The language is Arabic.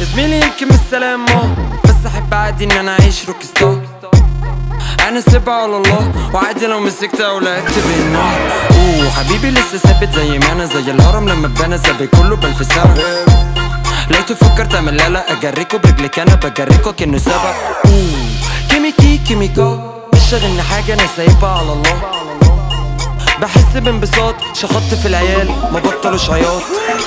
زميلي يمكن مش سلام آه. بس أحب عادي إن أنا أعيش rock star أنا سيبها على الله وعادي لو مسكت أو لعبت بالنار أوه حبيبي لسه ثابت زي ما أنا زي الهرم لما اتبنى سابق كله بالفسارة لو تفكر تعمل لا لا اجريكوا برجلك أنا بجريكوا كأنه سبق أوه كيميكي كيميكا مش شاغلني حاجة أنا سايبها على الله. بحس بانبساط شخطت في العيال ما بطلوش عياط.